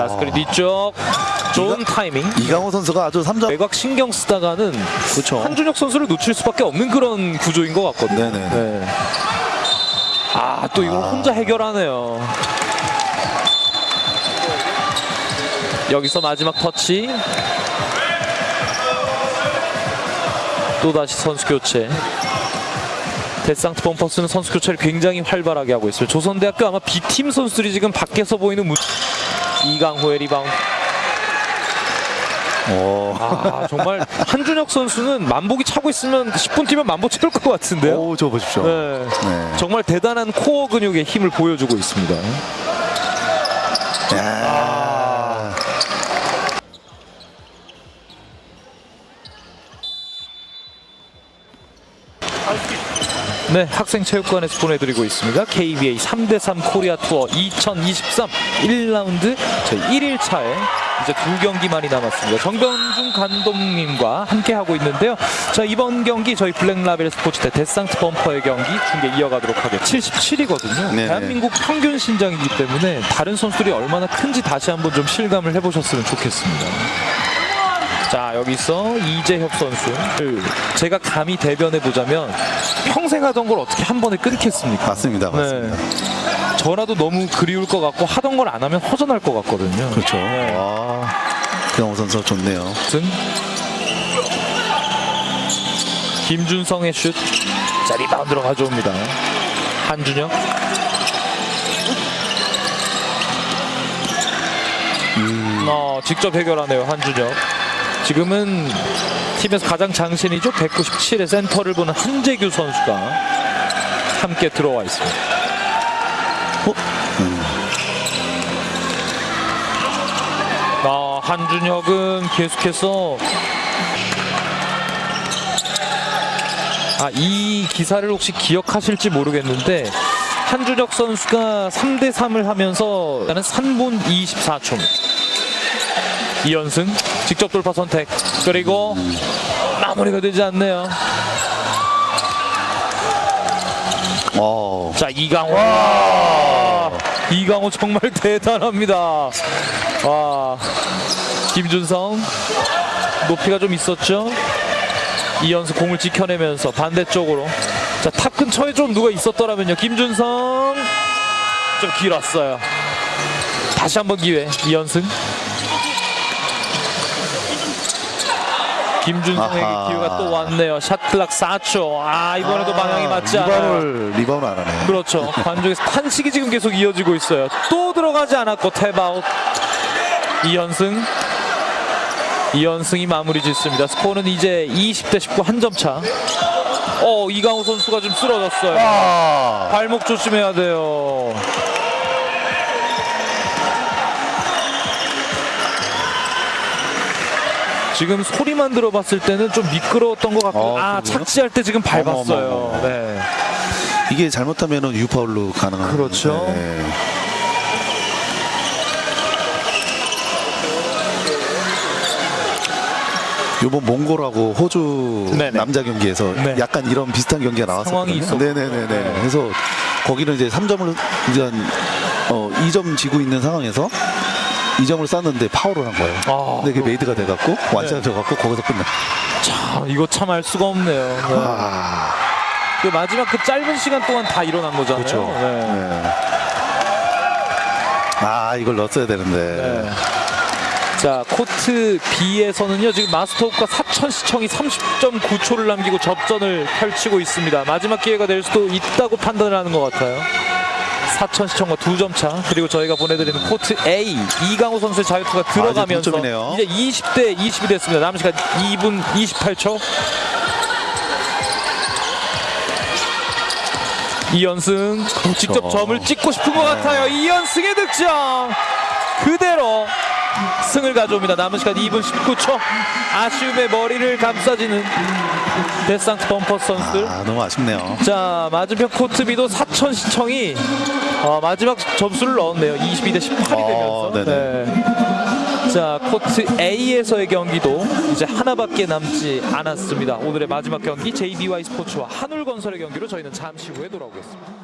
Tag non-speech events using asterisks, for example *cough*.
자 스크린 뒤쪽 좋은 타이밍 이강호 선수가 아주 3점 외곽 신경 쓰다가는 그렇죠. 한준혁 선수를 놓칠 수밖에 없는 그런 구조인 것 같거든요. 네네. 네. 아, 또 이걸 아. 혼자 해결하네요. 여기서 마지막 터치. 또 다시 선수 교체. 데상트 범퍼스는 선수 교체를 굉장히 활발하게 하고 있어요. 조선대학교 아마 B팀 선수들이 지금 밖에서 보이는 무... 이강호의 리바운드. 오. 아 정말 한준혁 선수는 만보기 차고 있으면 10분 뛰면 만보 채울 것 같은데요. 오, 저 보십시오. 네. 네. 정말 대단한 코어 근육의 힘을 보여주고 있습니다. 야. 네, 학생체육관에서 보내드리고 있습니다. KBA 3대3 코리아 투어 2023 1라운드 저희 1일차에 이제 두 경기만이 남았습니다. 정변중 감독님과 함께 하고 있는데요. 자 이번 경기 저희 블랙라벨 스포츠 대 데상트 범퍼의 경기 중계 이어가도록 하겠습니다. 77이거든요. 네네. 대한민국 평균 신장이기 때문에 다른 선수들이 얼마나 큰지 다시 한번 좀 실감을 해보셨으면 좋겠습니다. 자 여기서 이재협 선수 제가 감히 대변해 보자면 평생 하던 걸 어떻게 한 번에 끊겠습니까? 맞습니다. 맞습니다. 네. 저라도 너무 그리울 것 같고 하던 걸 안 하면 허전할 것 같거든요. 그렇죠. 네. 와. 이강호 선수 좋네요. 승 김준성의 슛. 자 리바운드로 가져옵니다. 한준혁. 어, 직접 해결하네요 한준혁. 지금은 팀에서 가장 장신이죠 197의 센터를 보는 한재규 선수가 함께 들어와 있습니다. 어? 음. 아, 한준혁은 계속해서 아, 이 기사를 혹시 기억하실지 모르겠는데 한준혁 선수가 3대 3을 하면서 나는 3분 24초. 이연승 직접 돌파 선택. 그리고 마무리가 되지 않네요. 어. 자 이강호. 와, 이강호 정말 *laughs* 대단합니다. 와. 김준성 높이가 좀 있었죠? 이연수 공을 지켜내면서 반대쪽으로. 자 top 근처에 좀 누가 있었더라면요. 김준성. 좀 길었어요. 다시 한번 기회. 이연승 김준성에게 아하. 기회가 또 왔네요 shot clock 4초 아 이번에도 방향이 맞지 않아요 리바운을 안 하네. 그렇죠. 관중에서 탄식이 지금 계속 이어지고 있어요. 또 들어가지 않았고 탭아웃. 이현승. 이현승이 마무리 짓습니다. 스코어는 이제 20대 19 한 점 차. 어, 이강호 선수가 좀 쓰러졌어요. 아. 발목 조심해야 돼요. 지금 소리만 들어봤을 때는 좀 미끄러웠던 것 같고 어, 아 그래요? 착지할 때 지금 밟았어요. 어머머머. 네. 이게 잘못하면은 U파울로 가능한. 그렇죠. 네. 요번 몽골하고 호주 네네. 남자 경기에서 네. 약간 이런 비슷한 경기가 나왔었거든요. 네네네네. 네. 그래서 거기는 이제 3점을 이제 어, 2점 지고 있는 상황에서 2점을 쐈는데 파울을 한 거예요. 아, 근데 그게 made가 돼갖고 one shot 네. 들어갖고 거기서 끝나. 참 이거 참알 수가 없네요. 네. 아, 그 마지막 그 짧은 시간 동안 다 일어난 거잖아요. 그렇죠. 네. 네. 아 이걸 넣었어야 되는데. 네. 자 코트 B에서는요 지금 마스터업과 사천 시청이 30.9초를 남기고 접전을 펼치고 있습니다. 마지막 기회가 될 수도 있다고 판단을 하는 것 같아요. 사천 시청과 두 점 차. 그리고 저희가 보내드리는 코트 A 이강호 선수의 자유투가 들어가면서 동점이네요. 이제 20대 20이 됐습니다. 남은 시간 2분 28초. 이연승 직접 점을 찍고 싶은 것 같아요. 이연승의 득점 그대로 승을 가져옵니다. 남은 시간 2분 19초. 아쉬움의 머리를 감싸지는 데상트 범퍼스 선수들. 아, 너무 아쉽네요. 자 맞은편 코트 B도 사천 시청이 어, 마지막 점수를 넣었네요. 22대 18이 어, 되면서. 네. 자 코트 A에서의 경기도 이제 하나밖에 남지 않았습니다. 오늘의 마지막 경기 JBY 스포츠와 한울건설의 경기로 저희는 잠시 후에 돌아오겠습니다.